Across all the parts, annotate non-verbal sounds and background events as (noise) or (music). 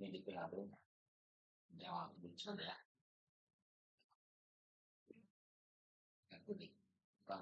ini di PHP jawab dulu ya yang kuning bukan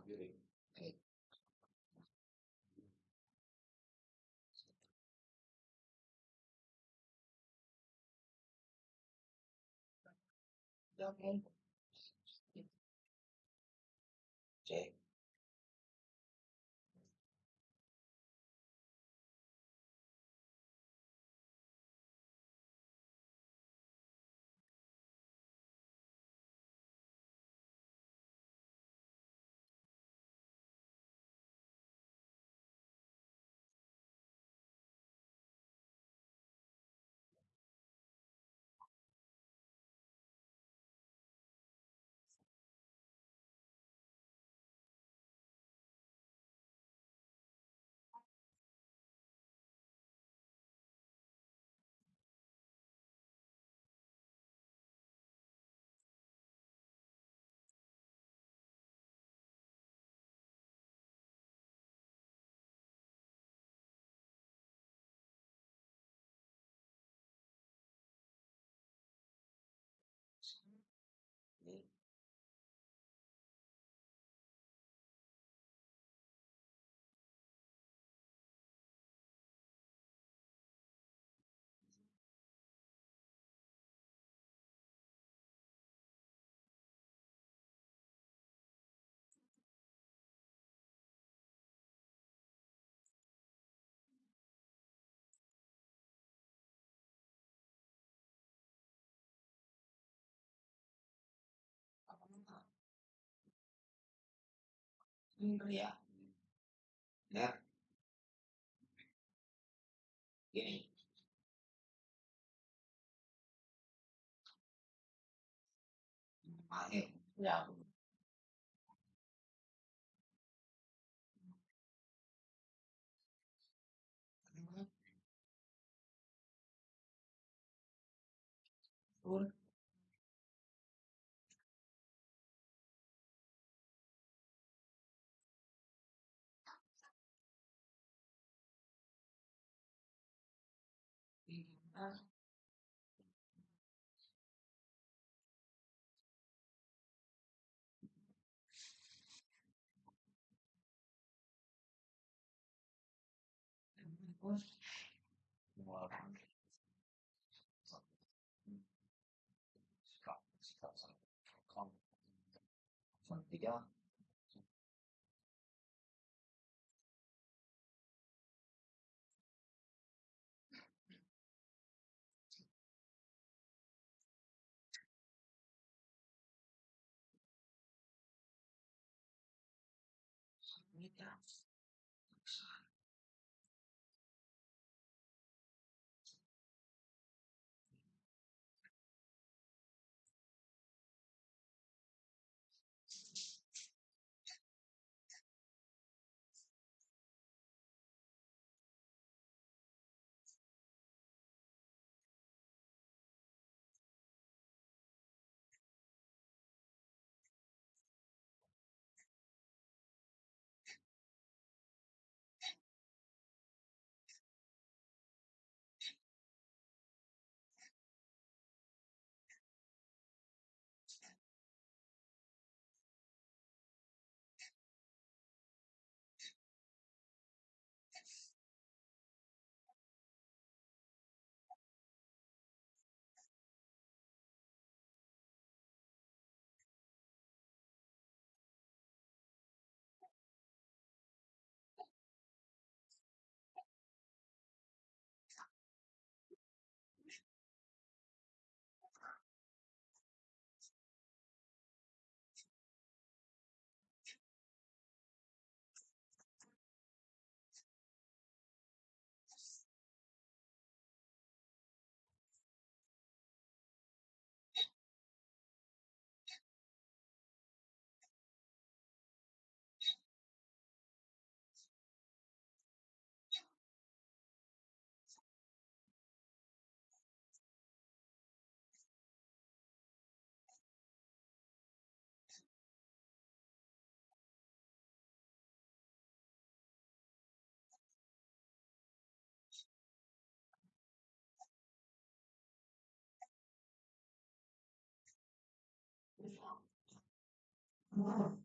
Iya. ya. Ya. Gini. Mahir. Ya. Sikasak kam 对呀 не так. Wow.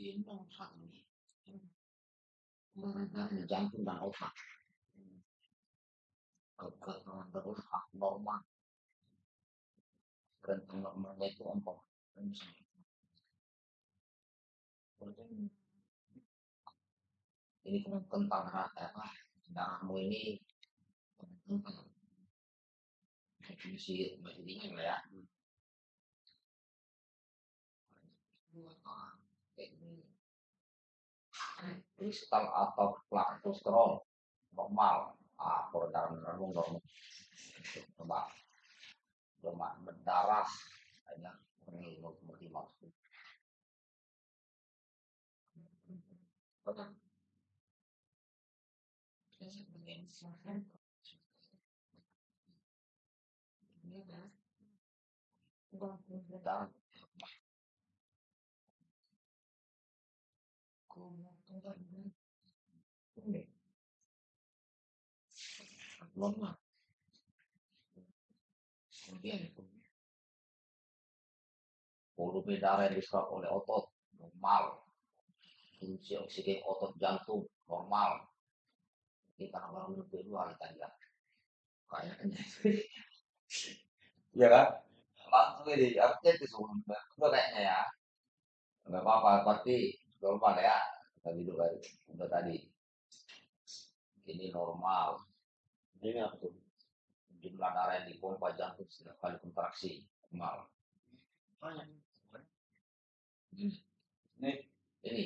Iya. Terus mengeluarkan sikap sikap kamu tiga Mita. Gendong sakit. Mengenai jantung dan otak. Kegagalan terus normal. Dan normalnya itu empat. Ini kan tentang apa? Darahmu ini definisi masih dingin lah ya. Kristal atau laktosterol normal. Ah peredaran darah normal coba. Lemak berdarah. Hanya ini seperti maksud. Dan lemah kemudian polusi darah yang diserap oleh otot normal. Fungsi oksigen otot jantung normal. Kita baru kedua kita lihat. Kayaknya. Ya kan? Langsung ini artinya itu semua kayaknya ya. Nggak apa-apa berarti normal ya. Kita duduk udah tadi. Ini normal ini apa tuh jumlah darah yang dipompa jantung setiap kali kontraksi normal ini ini.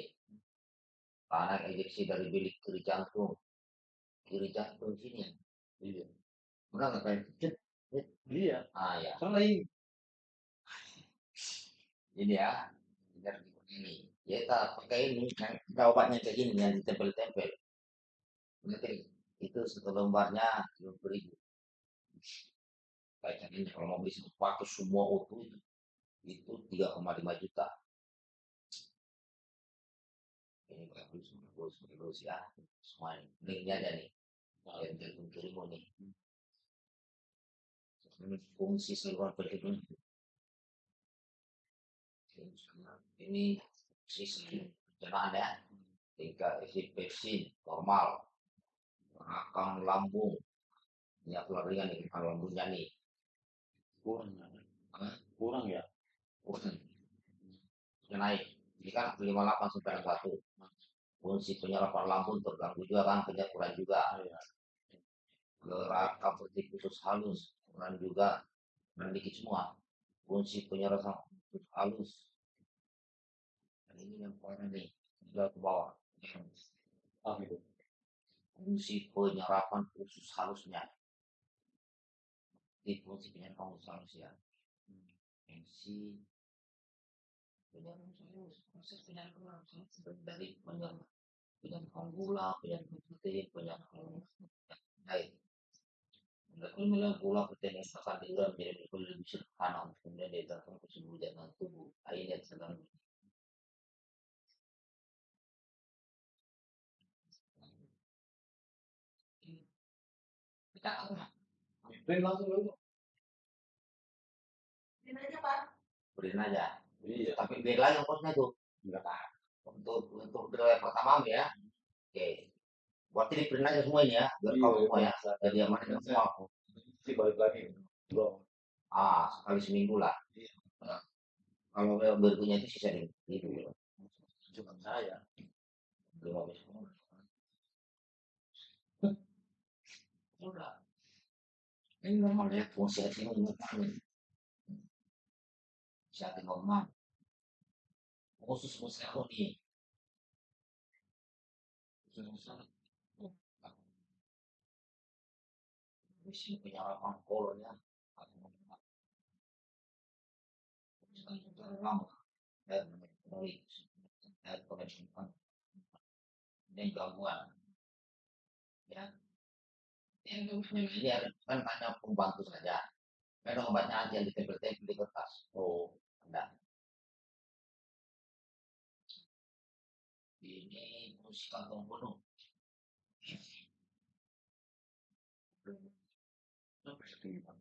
Tanah injeksi dari bilik kiri jantung. Kiri jantung sini. Iya. Udah nggak kayak kecil Iya, ah ya soalnya ini. Ini ya biar ini. Ya kita pakai ini kan kita obatnya kayak gini yang ditempel-tempel. Nanti itu satu lembarnya dua puluh ribu ini kalau mau beli paket semua utuh itu itu 3,5 juta ini bagus bagus bagus ya semua linknya ada nih yang terkirim kirim nih ini fungsi saluran berikutnya ini sisi pencernaan ya tingkat isi pepsin normal rakam lambung aku ringan nih kalau lambungnya nih. Kurang, Hah? kurang ya. Kurang. Sudah naik. Ini kan 58 sampai 1 fungsi penyerapan lambung terganggu juga kan penyerapan juga. Iya. gerak seperti khusus halus kurang juga. Dan dikit semua. Fungsi penyerapan khusus halus. Dan ini yang parah nih. Sudah ke bawah. Ah gitu. Fungsi penyerapan khusus halusnya di fungsi penyerapan khusus halus ya fungsi penyerapan halus proses penyerapan halus dari penyerapan gula penyerapan putih penyerapan baik Kemudian gula protein yang sangat itu menjadi lebih sederhana kemudian dia datang ke seluruh jalan tubuh sedang kita apa Print langsung dulu. beriin aja Iya. tapi biar lagi ongkosnya tuh Enggak. untuk untuk driver pertama ya oke berarti di print aja semua ini ya biar Iya, kau semua ya bisa. jadi aman semua Si balik lagi. Belum. ah sekali seminggu lah Iya. Nah, kalau yang berikutnya itu sisa ini itu Cuma saya. lima belas udah ini normal ya fungsi hati ini Siate normal. Khusus museo nih. Khusus museo. Bisa punya lapang kolnya. lama. Dan melalui dan pengecualian dan gangguan. Ya, (laughs) ini ada kan hanya pembantu saja. Memang obatnya aja yang ditempel-tempel di kertas. Oh, Ada. Ini musik kantong Pak?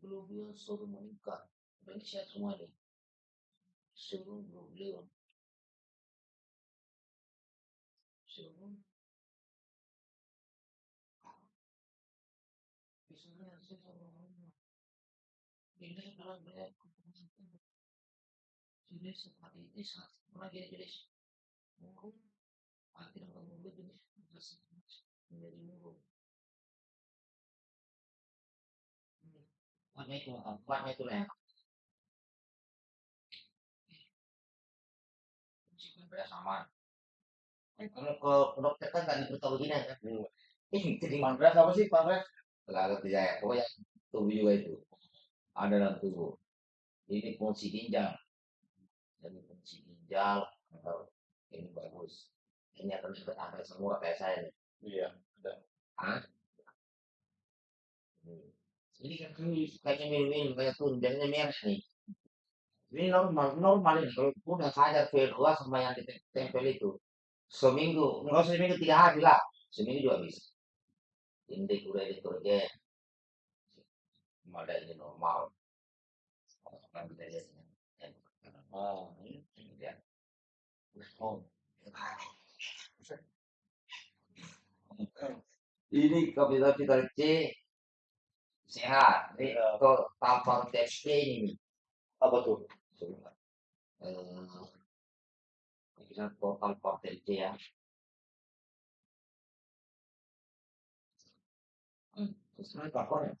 Belum beliau suruh menikah. Dan siap semua. Suruh beliau. Ini bilang beliau. Jadi seperti ini saat pernah dia jadi murung. Akhirnya kamu begini. Menjadi murung. Warnanya itu, warnanya itu lah. Sama. Kalau ke dokter kan nggak diberitahu begini kan. Hmm. Ini jadi Pankreas apa sih pankreas? nggak ngerti saya. Pokoknya tubuh juga itu ada dalam tubuh. Ini fungsi ginjal. Jadi fungsi ginjal atau ini bagus. Ini akan angka semua kayak saya nih. Iya, ada. Hah? Hmm. Ini kan kayaknya minum-minum kayak biasanya merah nih. Ini normal, normal ini. Kalau udah sadar V2 sama yang ditempel itu. Seminggu, enggak seminggu tiga hari lah. Seminggu juga bisa. Ini udah deterjen. Ini normal. Kan kita lihat ini. Ah, ini. Ini dia. Oh, Ini kapital kapital C sehat. Ini Iya. kalau tanpa ini. apa tuh? Coba. Eh, kita total partai C ya. Hmm, sesuai kapal ya.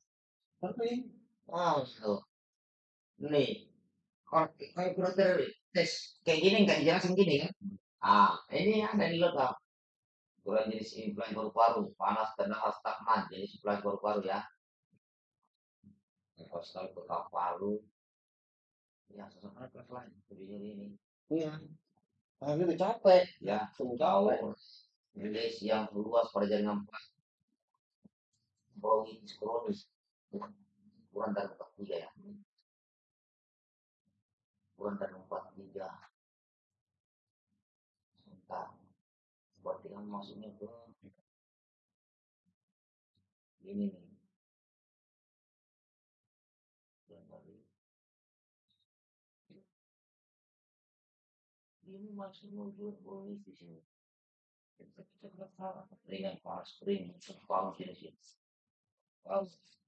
Tapi Oh, tuh. Nih, kalau kayak tes kayak gini nggak dijelasin gini kan? Ah, ini ada di. Ukuran jenis implan paru-paru, panas stagnan, jenis implan paru-paru ya. Nafas ke paru. Ya, kelas lain. Jadinya ini. iya. Gitu capek. Ya, jauh. Rilis yang luas pada jaringan empat. Bronkitis kronis. Kurang dari empat tiga ya. Kurang dari empat tiga. Sebentar. Berarti kan masuknya ke ini nih. Ini masih muncul bonus di sini. Kita kita kering panas di sini. Panas. Ini ini ini.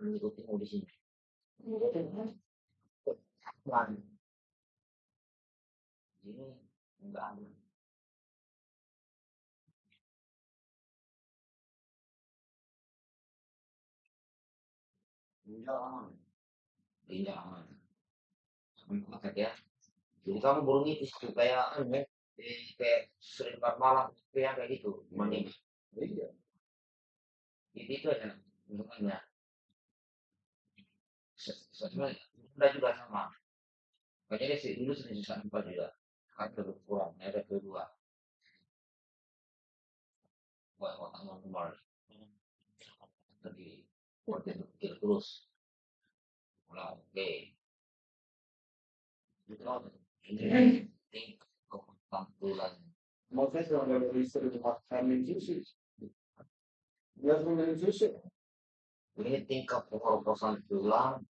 Di sini. Ini enggak aman. Ya. Jadi kamu bronkitis tuh kayak kayak sering empat malam kayak kayak gitu. Iya. itu itu aja. Bunda juga sama. Makanya dia sih dulu sering susah empat juga. Kan terlalu kurang, ada kedua. Buat otak normal. Tadi berpikir terus. Ulang, oke. Itu ini tingkat ketampilan. Maksudnya kalau ada istri makan susu. Dia punya susu. Ini tingkat pengorbasan tulang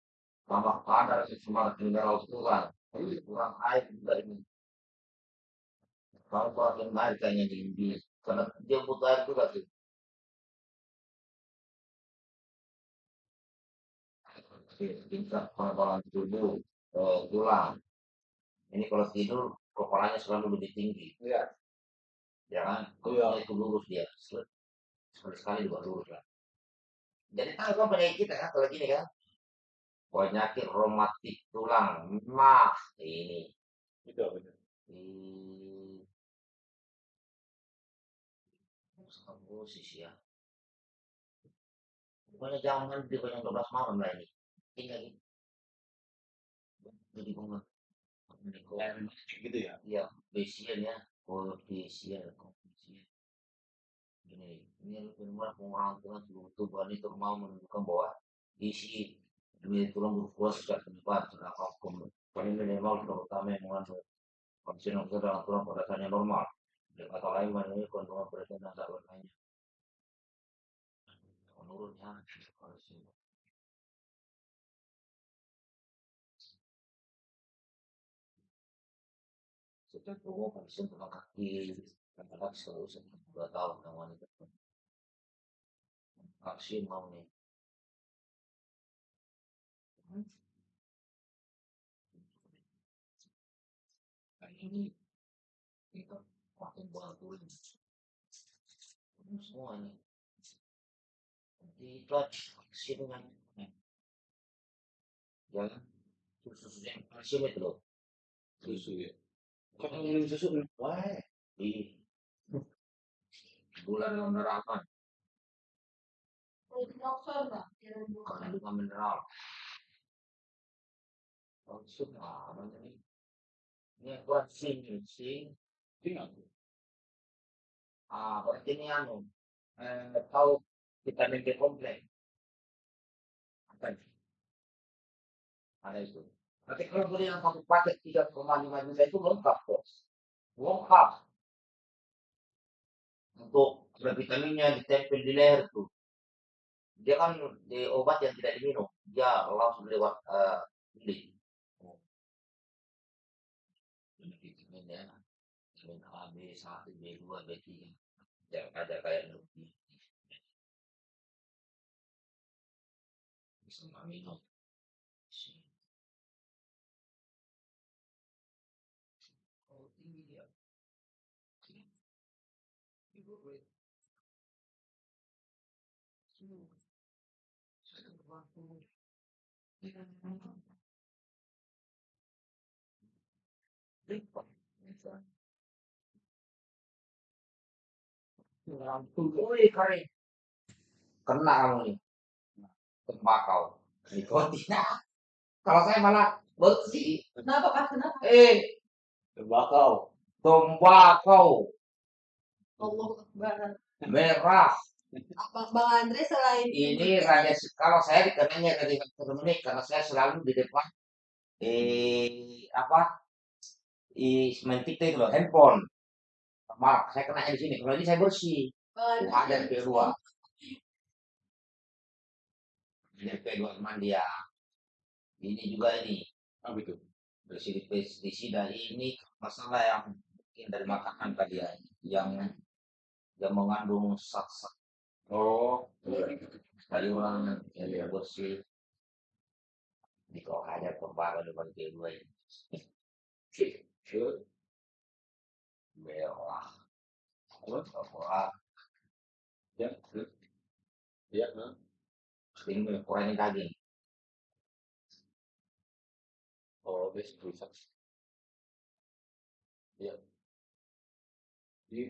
tambah padat cuma mineral kurang jadi kurang air juga ini. Kalau kurang air kayaknya di, di karena dia butuh air juga sih. Tingkat pengebalan tubuh eh, tulang ini kalau tidur kepalanya selalu lebih tinggi. Iya. jangan Iya. kalau itu lurus dia sekali sekali juga lurus lah. Jadi tahu kan penyakit kita kan? Kalau gini kan penyakit rematik tulang. Nah ini. Betul, betul. di posisi ya pokoknya jangan mandi pokoknya 12 malam lah ini. Tinggal gitu jadi bunga Gitu ya. ya besian ya. Kalau besian besian gini ini benar orang tua tubuhan itu mau menunjukkan bahwa isi demi tulang berkuas sudah terlibat sudah vakum paling minimal sudah utama yang mengandung kondisi yang tulang pada dasarnya normal. Dengan kata lain mengenai kandungan protein dan zat lainnya menurutnya harus setiap tubuh kondisi tulang kaki kadang-kadang selalu dua tahun yang wanita vaksin mau nih ini kita pakai bola tulang semua ini. Di vaksin dengan jangan susu yang kalsium itu loh. Susu ya. Kalau minum susu, wah. di gula dalam darah kandungan mineral kalsium apa ini ini sing sing Tinggal. ah berarti ini anu eh, tahu vitamin B kompleks apa ada itu. Tapi kalau beli yang satu paket tiga koma lima juta itu lengkap kok lengkap. Untuk vitaminnya ditempel di leher tuh. Dia kan di obat yang tidak diminum. Dia langsung lewat eh, beli ini vitamin ya vitamin A B satu B dua B tiga jangan ada kayak lebih bisa nggak minum kalau tinggi dia ibu gue saya waktu Woi. Kena kamu nih. Tembakau. Nikotin. Kalau saya malah bersih. Kenapa Kak? Kenapa? Eh, Tembakau. tembakau Allah Akbar. merah. Apa Bang Andre selain Ini raja kalau saya dikenanya dari menit karena saya selalu di depan eh apa di sementik itu loh handphone. Maaf, saya kena di sini. Kalau ini saya bersih. Ada Andre? P2. Ini P2 teman dia. Ini juga ini Apa itu? bersih pestisida ini masalah yang mungkin dari makanan tadi ya, yang yang mengandung zat-zat Oh. sayuran yang tidak bersih. Di kau ada pembawa depan P2 ini. Merah. Apa? Ya. Ya. nah. Ini kurangin daging. Oh, this rusak. Ya. Di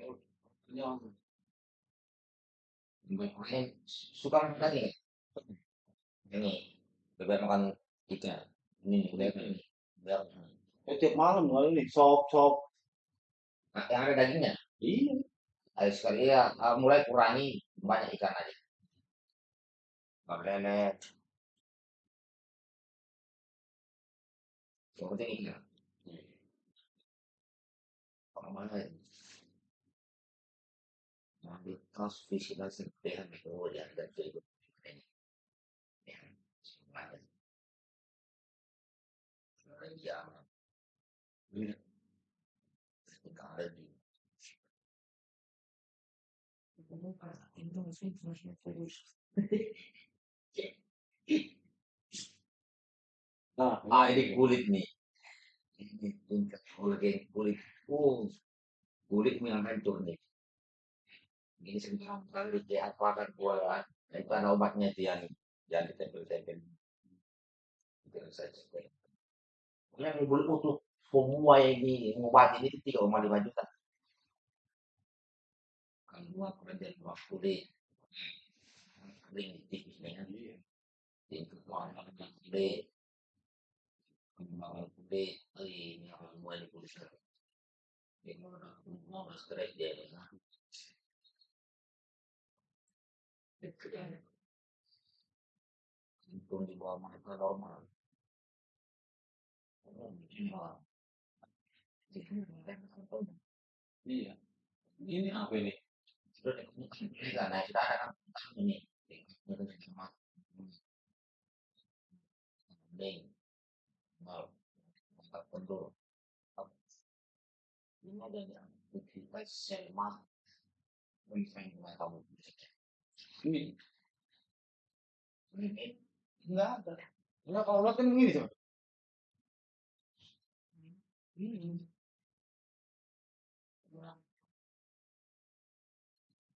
yang Ini suka makan daging. Ini bebek makan ikan. Ini udah ini. Biar eh, tiap malam kali ini sop sop. Yang ada dagingnya. Iya. Ayo sekali ya, mulai kurangi banyak ikan aja. Nggak lele. Yang penting ikan. Kalau mana ya? Ambil kaos visi dan serpihan itu ya dan itu. Ya, semuanya. Iya. Ketika ada di Nah, ah ini kulit nih. Ini tingkat kulit kulit. Oh, kulit yang hancur nih. Ini sekarang kali diapakan buat itu ada obatnya dia nih. Jangan ditempel-tempel. Itu saja. Yang boleh untuk semua yang ini mengobati ini tiga koma lima juta. Dua kerja dua kulit, kering tipisnya, warna kulit, kembang kulit, ini semua di kulit. Ini orang mau stres dia. Untung di bawah mereka normal. Iya. Ini apa ini? Sudah enggak naik sudah ada kan ini ini cuma Ding. Mau. Mantap kendor. Ini ada yang kita selma. Bisa yang kamu. Ini Ini enggak ada. Enggak kalau lihat kan ini coba. ini. Kurang.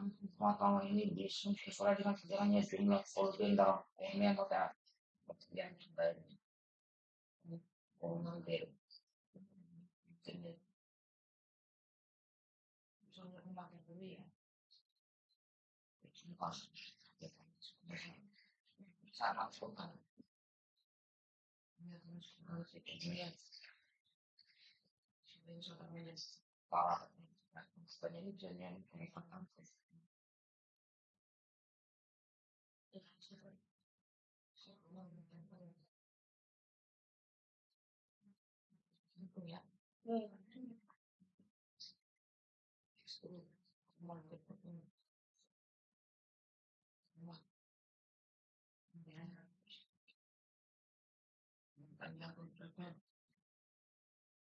mau mau kulit apa yang Iya. sudah lama makan Mata ini bisa sesuai dengan sejarahnya jumlah organ dalam organ kota yang sudah orang dari jenis misalnya memakai dulu ya pas sama sultan parah Sebenarnya ini jangan pengen ya.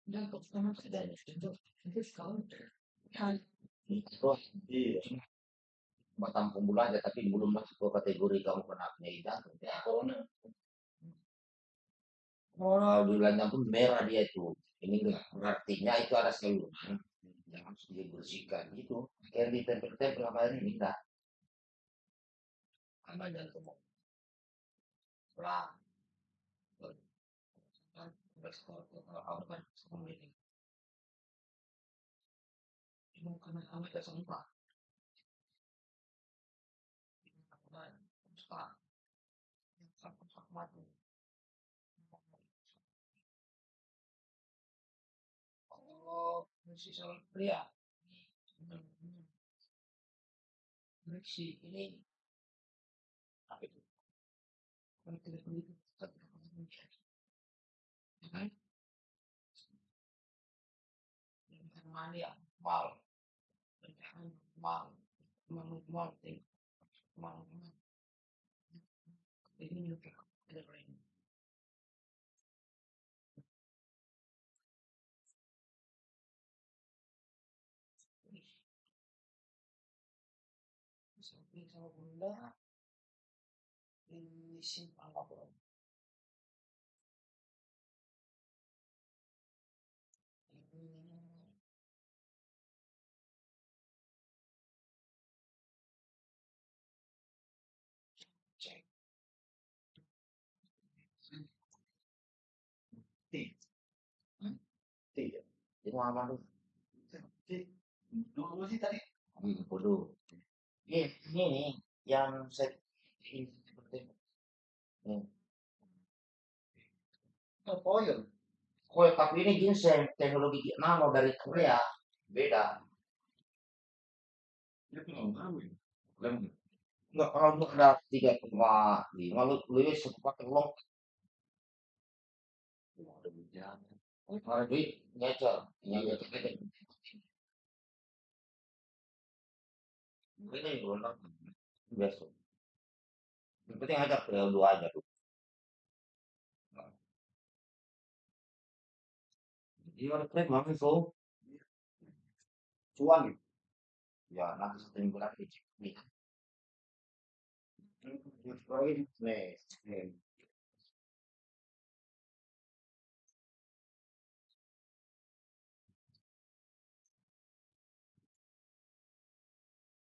Dan pertama sudah itu itu sekarang kan terus Iya. cuma tampung bulu aja tapi belum masuk ke kategori kamu kena penyakit jantung ya corona. Kalau bilang jantung merah dia itu. Ini artinya itu ada saluran yang harus dibersihkan gitu. Kayak ditempel-tempel apa ini enggak apa jantung lah Cuma karena kami kesempat. Oh, masih soal pria. Beriksi ini apa itu? Kalau tidak begitu, tidak akan mencari. Ya kan? Yang ya? Mal. Mal. Mal. Mal. Mal. Mal. Ini juga ada lain. Sampai sama bunda di simpang kabel. Cek. Tiga. Apa tuh? Dulu sih tadi. Hmm, bodoh. Ini, ini nih yang saya ini seperti ini. Koyor. Kue tapi ini ginseng teknologi nano dari Korea beda. Dia nggak tahu ya. Lem. Enggak kalau untuk ada tiga koma lima lu lu ya satu pakai long. Ada hujan. Kalau duit nyecer, yang nyecer itu. Ini juga biasa. Yang penting ajak ke dua aja tuh. Iya, ada tren banget so. Cuan gitu. Ya, nanti satu minggu lagi. Nih. Nih, nih.